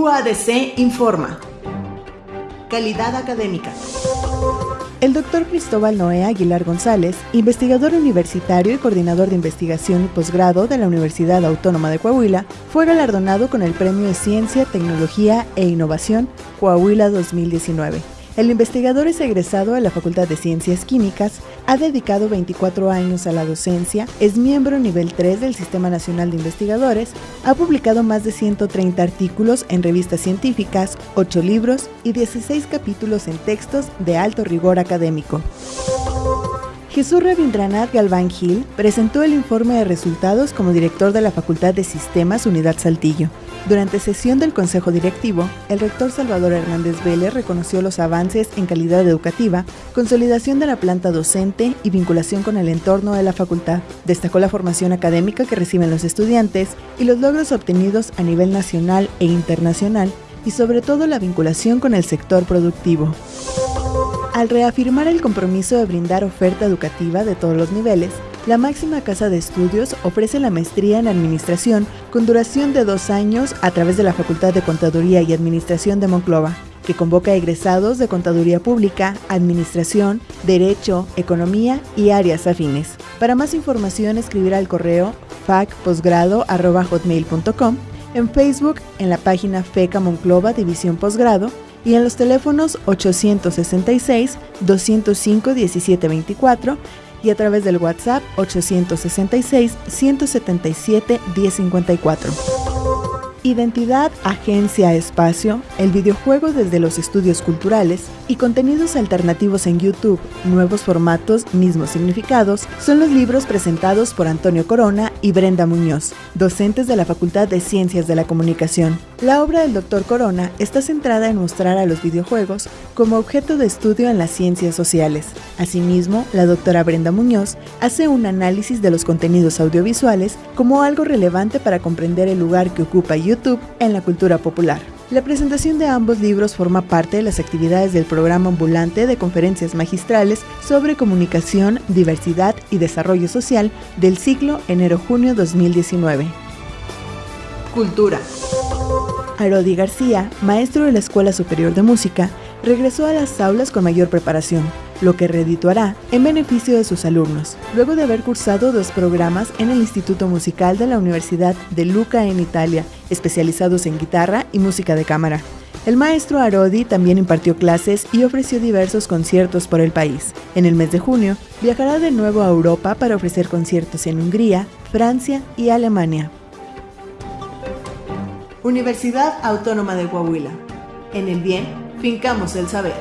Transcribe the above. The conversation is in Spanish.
UADC informa. Calidad académica. El doctor Cristóbal Noé Aguilar González, investigador universitario y coordinador de investigación y posgrado de la Universidad Autónoma de Coahuila, fue galardonado con el Premio de Ciencia, Tecnología e Innovación Coahuila 2019 el investigador es egresado de la Facultad de Ciencias Químicas, ha dedicado 24 años a la docencia, es miembro nivel 3 del Sistema Nacional de Investigadores, ha publicado más de 130 artículos en revistas científicas, 8 libros y 16 capítulos en textos de alto rigor académico. Jesús Rabindranath Galván Gil presentó el informe de resultados como director de la Facultad de Sistemas Unidad Saltillo. Durante sesión del Consejo Directivo, el rector Salvador Hernández Vélez reconoció los avances en calidad educativa, consolidación de la planta docente y vinculación con el entorno de la facultad. Destacó la formación académica que reciben los estudiantes y los logros obtenidos a nivel nacional e internacional y sobre todo la vinculación con el sector productivo. Al reafirmar el compromiso de brindar oferta educativa de todos los niveles, la máxima casa de estudios ofrece la maestría en Administración con duración de dos años a través de la Facultad de Contaduría y Administración de Monclova, que convoca a egresados de Contaduría Pública, Administración, Derecho, Economía y áreas afines. Para más información escribir al correo facposgrado.hotmail.com, en Facebook en la página FECA Monclova División Posgrado y en los teléfonos 865-205-1724 y a través del WhatsApp 866-177-1054. Identidad, agencia, espacio, el videojuego desde los estudios culturales y contenidos alternativos en YouTube, nuevos formatos, mismos significados, son los libros presentados por Antonio Corona y Brenda Muñoz, docentes de la Facultad de Ciencias de la Comunicación. La obra del Dr. Corona está centrada en mostrar a los videojuegos como objeto de estudio en las ciencias sociales. Asimismo, la doctora Brenda Muñoz hace un análisis de los contenidos audiovisuales como algo relevante para comprender el lugar que ocupa YouTube YouTube en la cultura popular. La presentación de ambos libros forma parte de las actividades del programa ambulante de conferencias magistrales sobre comunicación, diversidad y desarrollo social del ciclo enero-junio 2019. Cultura. Arodi García, maestro de la Escuela Superior de Música, regresó a las aulas con mayor preparación lo que redituará en beneficio de sus alumnos, luego de haber cursado dos programas en el Instituto Musical de la Universidad de Luca en Italia, especializados en guitarra y música de cámara. El maestro Arodi también impartió clases y ofreció diversos conciertos por el país. En el mes de junio, viajará de nuevo a Europa para ofrecer conciertos en Hungría, Francia y Alemania. Universidad Autónoma de Coahuila. En el bien, fincamos el saber.